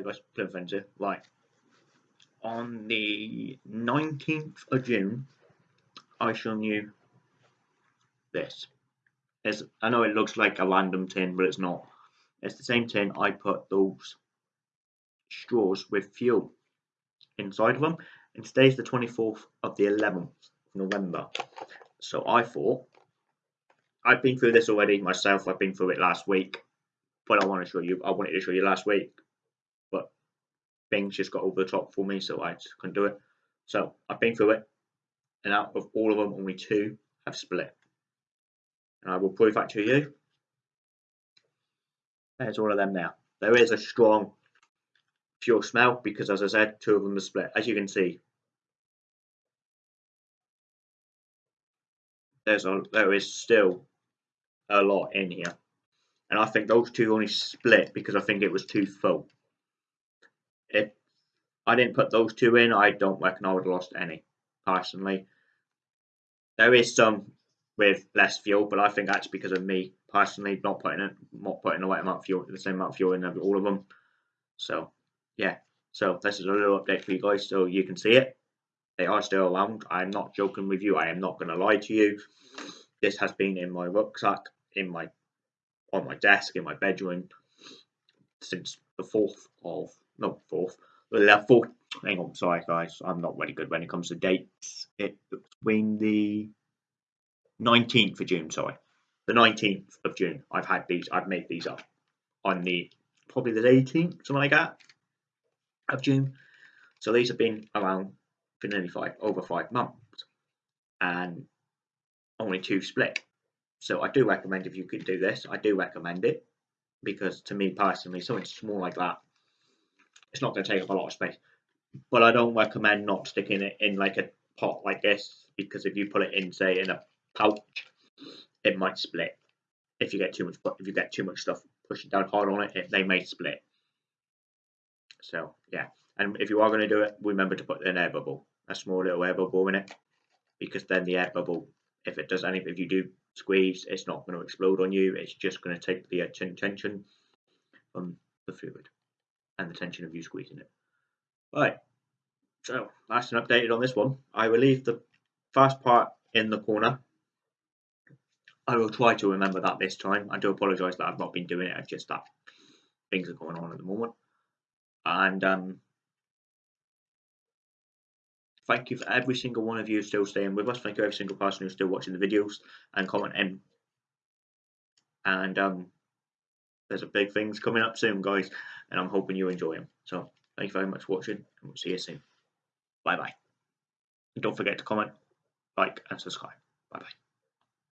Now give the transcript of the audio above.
Guys, Plum Friends here. Right. On the 19th of June, I shown you this. It's, I know it looks like a random tin, but it's not. It's the same tin I put those straws with fuel inside of them. And today's the 24th of the 11th of November. So I thought, I've been through this already myself, I've been through it last week. But I want to show you, I wanted to show you last week things just got over the top for me, so I just couldn't do it. So I've been through it, and out of all of them, only two have split. And I will prove that to you. There's all of them now. There is a strong fuel smell because, as I said, two of them are split. As you can see, there's a there is still a lot in here, and I think those two only split because I think it was too full if I didn't put those two in, I don't reckon I would have lost any, personally. There is some with less fuel, but I think that's because of me personally not putting it, not putting the right amount of fuel, the same amount of fuel in all of them. So, yeah. So this is a little update for you guys, so you can see it. They are still around. I'm not joking with you. I am not going to lie to you. This has been in my rucksack, in my on my desk, in my bedroom since the fourth of no fourth, the fourth. Hang on, sorry guys, I'm not really good when it comes to dates. It between the 19th of June, sorry, the 19th of June. I've had these. I've made these up on the probably the 18th, something like that, of June. So these have been around for nearly five, over five months, and only two split. So I do recommend if you could do this, I do recommend it because to me personally, something small like that it's not going to take up a lot of space. But I don't recommend not sticking it in like a pot like this because if you put it in, say, in a pouch, it might split. If you get too much, if you get too much stuff pushing down hard on it, it they may split. So yeah, and if you are going to do it, remember to put an air bubble, a small little air bubble in it, because then the air bubble, if it does anything, if you do squeeze, it's not going to explode on you. It's just going to take the tension from the fluid and the tension of you squeezing it. Right, so that's an updated on this one. I will leave the fast part in the corner. I will try to remember that this time. I do apologise that I've not been doing it. It's just that things are going on at the moment. And um, thank you for every single one of you still staying with us. Thank you every single person who's still watching the videos and commenting. And um, there's a big things coming up soon, guys, and I'm hoping you enjoy them. So thank you very much for watching, and we'll see you soon. Bye bye. And don't forget to comment, like, and subscribe. Bye bye.